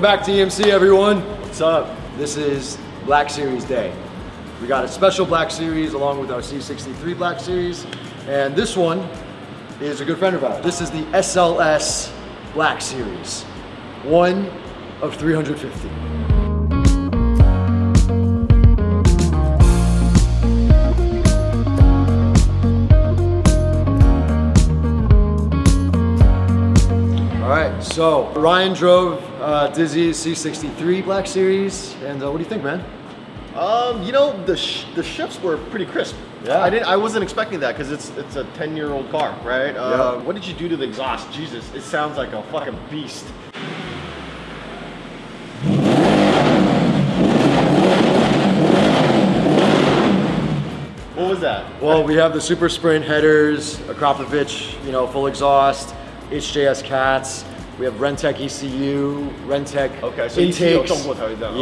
Welcome back to EMC, everyone. What's up? This is Black Series Day. We got a special Black Series along with our C63 Black Series, and this one is a good friend of ours. This is the SLS Black Series, one of 350. So Ryan drove uh, Dizzy's C63 Black Series, and uh, what do you think, man? Um, you know the sh the shifts were pretty crisp. Yeah. I didn't. I wasn't expecting that because it's it's a ten year old car, right? Uh, Yeah. What did you do to the exhaust? Jesus, it sounds like a fucking beast. What was that? Well, we have the Super Sprint headers, Akrapovich, you know, full exhaust, HJS cats. We have RENNtech ECU, RENNtech okay, so.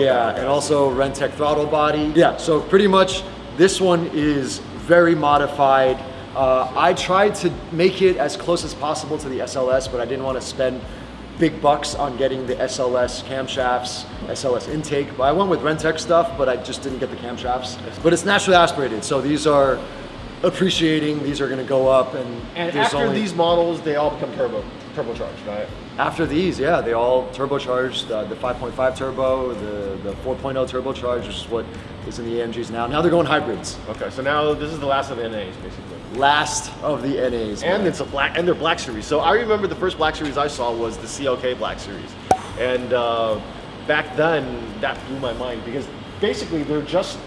Yeah, okay. and also RENNtech throttle body. Yeah, so pretty much this one is very modified. Uh, I tried to make it as close as possible to the SLS, but I didn't want to spend big bucks on getting the SLS camshafts, SLS intake. But I went with RENNtech stuff, but I just didn't get the camshafts. But it's naturally aspirated, so these are appreciating. These are going to go up, and, and after only... these models, they all become turbo turbocharged, right? after these, yeah, they all turbocharged. Uh, the 5.5 turbo, the the 4.0 turbocharged, which is what is in the AMGs now. Now they're going hybrids. Okay, so now this is the last of the NAs, basically. Last of the NAs. And man. it's a black, and they're black series. So I remember the first black series I saw was the CLK black series, and uh, back then that blew my mind because basically they're just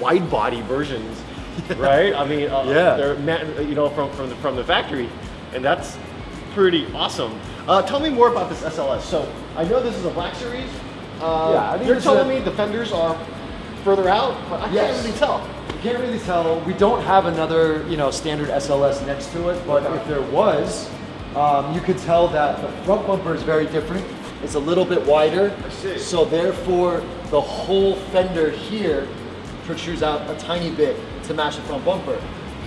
wide body versions, right? I mean, uh, Yeah. they're you know from from the, from the factory, and that's pretty awesome. Uh, tell me more about this SLS. So I know this is a black series. Uh, Yeah, I think you're telling a- me the fenders are further out, but I Yes. can't really tell. You can't really tell. We don't have another, you know, standard SLS next to it, but Okay. if there was, um, you could tell that the front bumper is very different. It's a little bit wider. I see. So therefore, the whole fender here protrudes out a tiny bit to match the front bumper.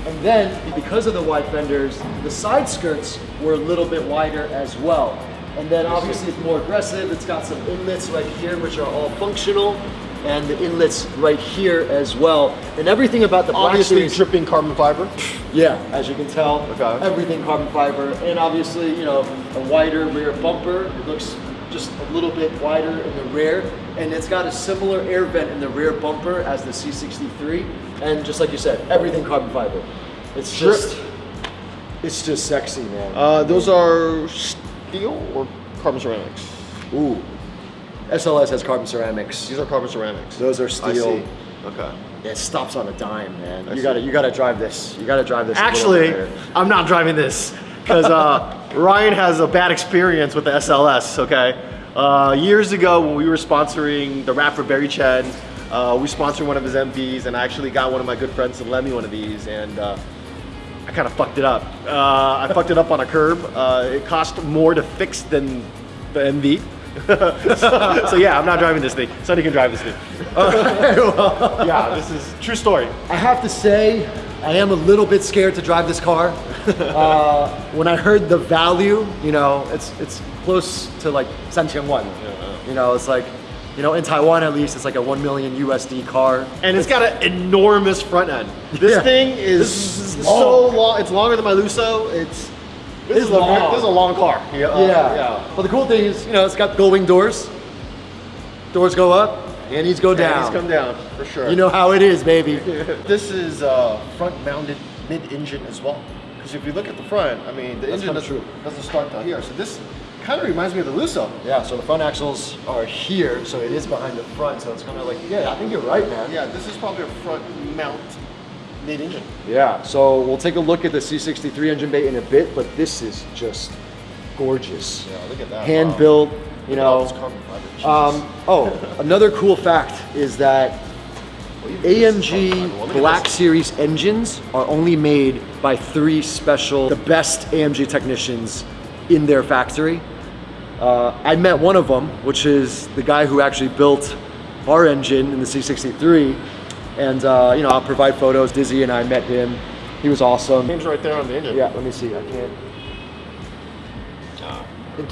And then, because of the wide fenders, the side skirts were a little bit wider as well. And then obviously it's more aggressive. It's got some inlets right here, which are all functional, and the inlets right here as well. And everything about the Black Obviously, Series, dripping carbon fiber. yeah, as you can tell, Okay. everything carbon fiber, and obviously, you know, a wider rear bumper. It looks just a little bit wider in the rear, and it's got a similar air vent in the rear bumper as the C63. And just like you said, everything carbon fiber. It's just, it's just sexy, man. Uh, those are steel or carbon ceramics? Ooh, SLS has carbon ceramics. These are carbon ceramics. Those are I steel. see. Okay. It stops on a dime, man. I you see. gotta, you gotta drive this. You gotta drive this. Actually. I'm not driving this because uh, Ryan has a bad experience with the SLS. Okay. Uh, years ago, when we were sponsoring the rap for Barry Chen, uh, we sponsored one of his MVs, and I actually got one of my good friends to lend me one of these, and uh, I kind of fucked it up. Uh, I fucked it up on a curb. Uh, it cost more to fix than the MV. so, so yeah, I'm not driving this thing. Sonny can drive this thing. yeah, this is true story. I have to say, I am a little bit scared to drive this car. uh, when I heard the value, you know, it's it's close to like 3,000 won. You know, it's like, you know, in Taiwan at least, it's like a 1 million USD car. And it's got an enormous front end. This Yeah. thing is, This is so long. It's longer than my Lusso. It's this It's is a long. this is a long car. Yeah. uh, yeah. yeah. But the cool thing is, you know, it's got gull wing doors. Doors go up, and these go down. He's come down for sure. You know how it is, baby. this is uh, front-mounted mid-engine as well. Because if you look at the front, I mean, the That's engine doesn't, doesn't start down here. So this kind of reminds me of the Lusso. Yeah, so the front axles are here, so it is behind the front, so it's kind of like, yeah, I think you're right, man. Yeah, this is probably a front mount mid-engine. Yeah, so we'll take a look at the C63 engine bay in a bit, but this is just gorgeous. Yeah, look at that. Hand Wow. You Look at all know. this carbon fiber. Jesus. Um, oh, another cool fact is that AMG Black Series engines are only made by three special, the best AMG technicians in their factory. Uh, I met one of them, which is the guy who actually built our engine in the C63. And, uh, you know, I'll provide photos. Dizzy and I met him. He was awesome. Name's right there on the engine. Yeah, let me see. I can't.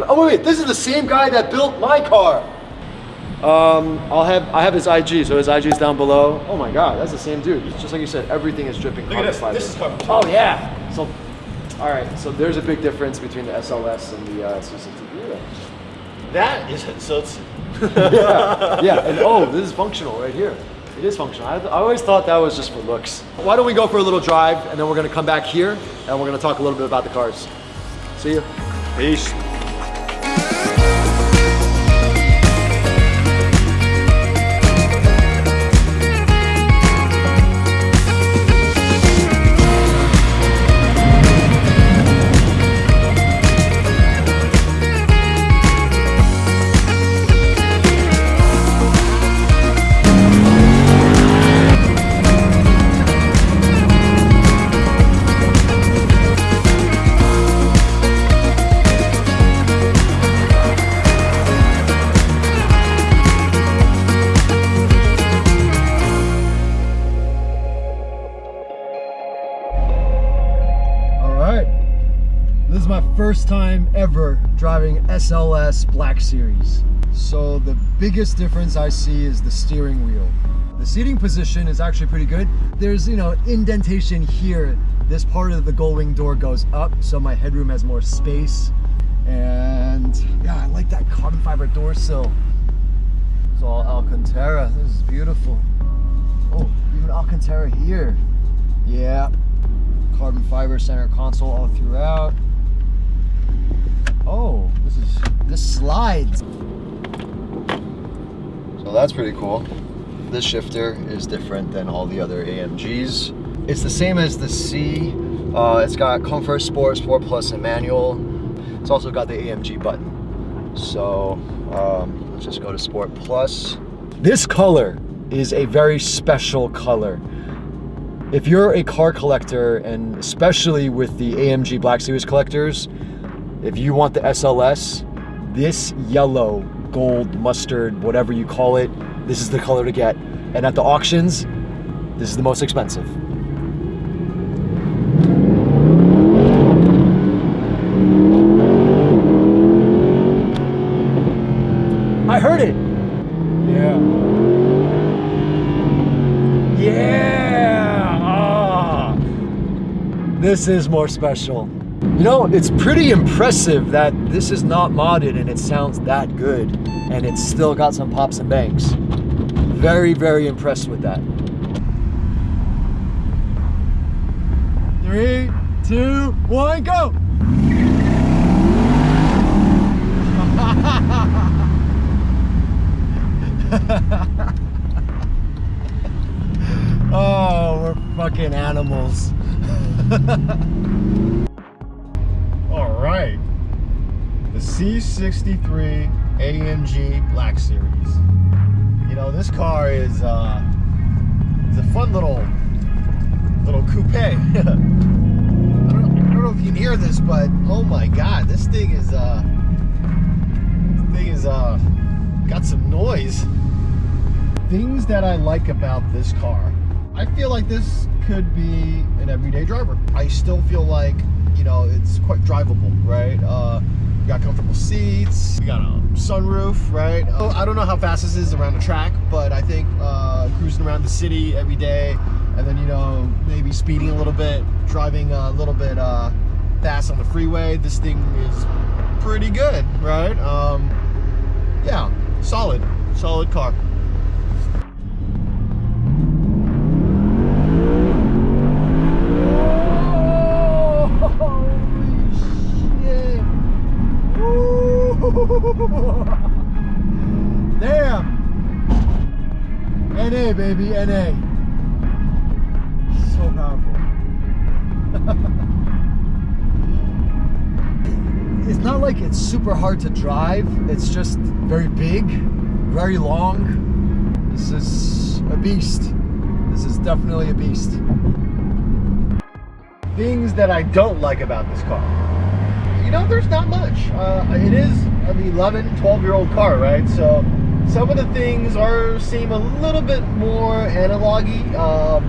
Oh wait, wait, this is the same guy that built my car. Um, I'll have I have his IG, so his IG is down below. Oh my god, that's the same dude. It's just like you said, everything is dripping Look carbon fiber. This is carbon Oh yeah. So, all right. So there's a big difference between the SLS and the uh, 660. That is so. It's yeah, yeah, and oh, this is functional right here. It is functional. I, I always thought that was just for looks. Why don't we go for a little drive, and then we're gonna come back here, and we're gonna talk a little bit about the cars. See you. peace. First time ever driving SLS Black Series. So the biggest difference I see is the steering wheel. The seating position is actually pretty good. There's, you know, indentation here. This part of the gullwing door goes up, so my headroom has more space. And yeah, I like that carbon fiber door sill. It's all Alcantara. This is beautiful. Oh, even Alcantara here. Yeah, carbon fiber center console all throughout. Oh, this is this slides. So that's pretty cool. This shifter is different than all the other AMGs. It's the same as the C. Uh, it's got Comfort Sport, Sport Plus, and manual. It's also got the AMG button. So um, let's just go to Sport Plus. This color is a very special color. If you're a car collector, and especially with the AMG Black Series collectors, if you want the SLS, this yellow, gold, mustard, whatever you call it, this is the color to get. And at the auctions, this is the most expensive. I heard it. Yeah. Yeah. Ah. This is more special. You know, it's pretty impressive that this is not modded and it sounds that good and it's still got some pops and bangs. Very, very impressed with that. Three, two, one, go! oh, we're fucking animals. C63 AMG Black Series. You know, this car is uh is a fun little little coupe. I, don't, I don't know if you can hear this, but oh my god, this thing is uh this thing is uh got some noise. Things that I like about this car. I feel like this could be an everyday driver. I still feel like, you know, it's quite drivable, right? Uh, we got comfortable seats, we got a sunroof, right? Oh, I don't know how fast this is around the track, but I think uh, cruising around the city every day, and then, you know, maybe speeding a little bit, driving a little bit uh, fast on the freeway, this thing is pretty good, right? Um, yeah, solid, solid car. Damn. NA, baby, NA. So powerful. it's not like it's super hard to drive, it's just very big, very long. This is a beast. This is definitely a beast. things that I don't like about this car. You know, there's not much. Uh, it is an 11, 12 year old car, right? So some of the things are seem a little bit more analogy. Um,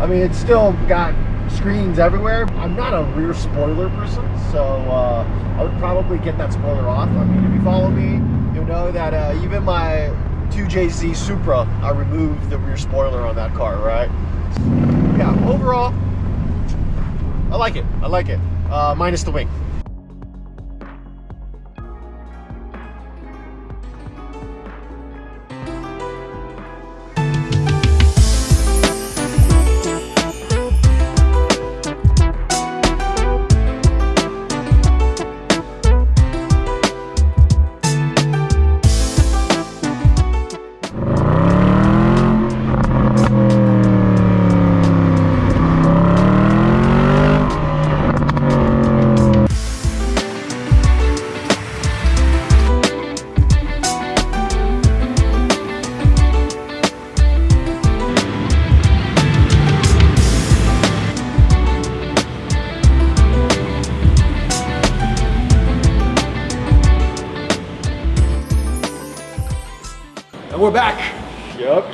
I mean, it's still got screens everywhere. I'm not a rear spoiler person, so uh, I would probably get that spoiler off. I mean, if you follow me, you'll know that uh, even my 2JZ Supra, I removed the rear spoiler on that car, right? Yeah, overall, I like it. I like it. Uh, minus the wing. And we're back. Yep.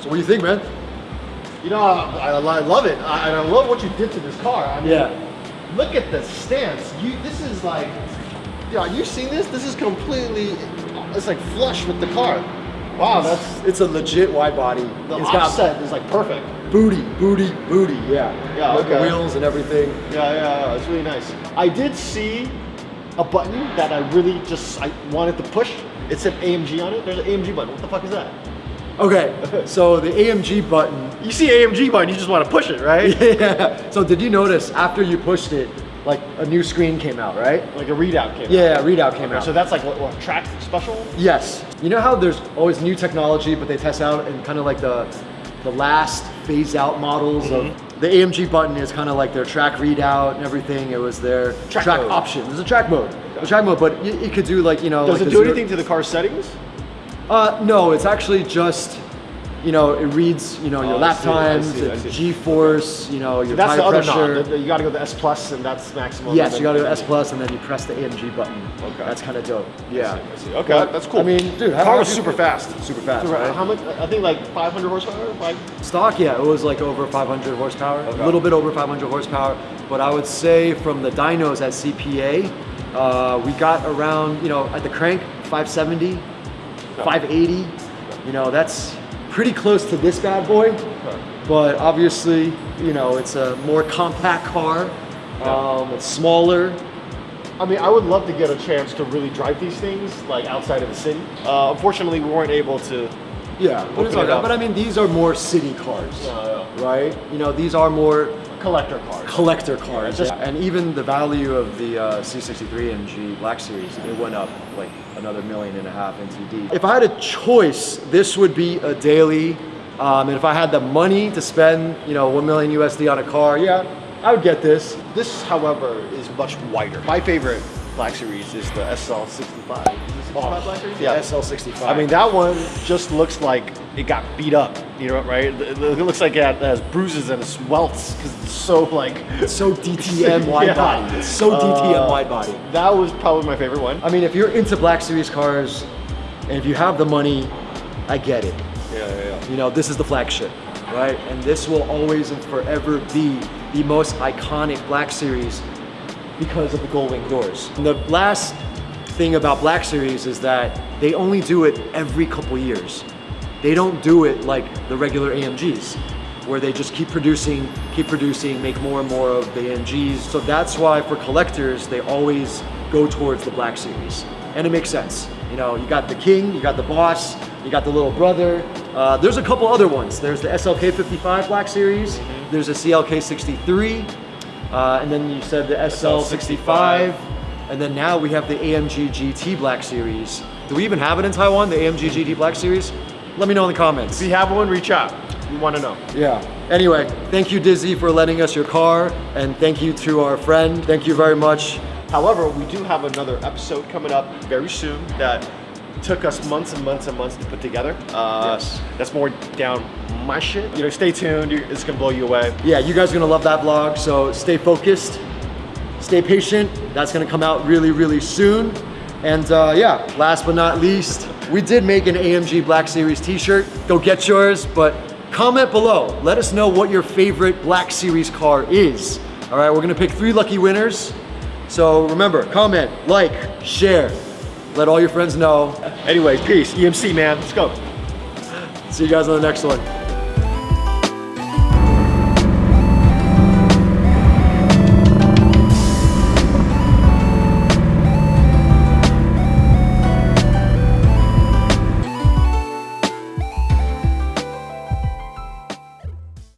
So what do you think, man? You know, I, I, I love it. I, I love what you did to this car. I mean, Yeah. look at the stance. You, this is like, yeah, you seen this? This is completely, it's like flush with the car. Wow, that's It's a legit wide body. the it's offset is like perfect. booty, booty, booty. Yeah. Yeah, With the wheels and everything. Yeah, yeah, yeah, it's really nice. I did see a button that I really just I wanted to push. It said AMG on it. There's an AMG button. What the fuck is that? Okay. So the AMG button. You see AMG button, you just want to push it, right? Yeah. So did you notice after you pushed it, like a new screen came out, right? Like a readout came. out. Yeah, readout came out. So that's like what, what track special? Yes. You know how there's always new technology, but they test out and kind of like the the last phase out models Mm-hmm. of the AMG button is kind of like their track readout and everything. It was their Track track, option. There's a track mode. A track mode, but it, it could do like you know. Does like it do anything to the car settings? Uh, no, it's actually just. You know, it reads, you know, your Oh, lap see, I times, see, I see. G-force, you know, your That's tire the other pressure. knob. The- the- You got to go to S plus, and that's maximum. yes, you gotta then- go S plus and then you press the AMG button. Okay. That's kind of dope. Yeah. I see. Okay, that's cool. I mean, dude, how car was super fast. Super fast, Super- right? How much? I think like 500 horsepower. Five. Stock, yeah, it was like over 500 horsepower, Okay. a little bit over 500 horsepower. But I would say from the dynos at CPA, uh, we got around, you know, at the crank, 570, 580. You know, that's pretty close to this bad boy. But obviously, you know, it's a more compact car. Um, it's smaller. I mean, I would love to get a chance to really drive these things like outside of the city. Uh, unfortunately, we weren't able to. Yeah, but, it's it up. but I mean, these are more city cars, Uh, right? You know, these are more collector cars. collector cars. just- and even the value of the uh, C63 MG Black Series, it went up like another million and a half NTD. If I had a choice, this would be a daily. Um, and if I had the money to spend, you know, one million USD on a car, yeah, I would get this. This, however, is much wider. My favorite Black Series is the SL65. Is it 65 Black Series? The SL65. I mean, that one just looks like it got beat up. You know, right? It it looks like it has bruises and it's welts because it's so like. it's so DTM wide Yeah. body. It's so DTM Uh, wide body. That was probably my favorite one. I mean, if you're into Black Series cars, and if you have the money, I get it. Yeah, yeah, yeah. You know, this is the flagship, right? And this will always and forever be the most iconic Black Series because of the gull wing doors. And the last thing about Black Series is that they only do it every couple years. They don't do it like the regular AMGs, where they just keep producing, keep producing, make more and more of the AMGs. So that's why for collectors, they always go towards the Black Series. And it makes sense. You know, you got the king, you got the boss, you got the little brother. Uh, there's a couple other ones. There's the SLK 55 Black Series, there's a CLK 63, uh, and then you said the SL 65, and then now we have the AMG GT Black Series. Do we even have it in Taiwan, the AMG GT Black Series? Let me know in the comments. If you have one, reach out. We want to know. Yeah. Anyway, thank you, Dizzy, for lending us your car, and thank you to our friend. Thank you very much. However, we do have another episode coming up very soon that took us months and months and months to put together. Uh, Yes. That's more down my shit. You know, stay tuned. It's gonna blow you away. Yeah, you guys are gonna love that vlog, so stay focused, stay patient. That's gonna come out really, really soon. And uh, yeah, last but not least, we did make an AMG Black Series t-shirt. Go get yours, but comment below. Let us know what your favorite Black Series car is. All right, we're gonna pick three lucky winners. So remember, comment, like, share, let all your friends know. Anyways, peace. EMC, man. Let's go. See you guys on the next one.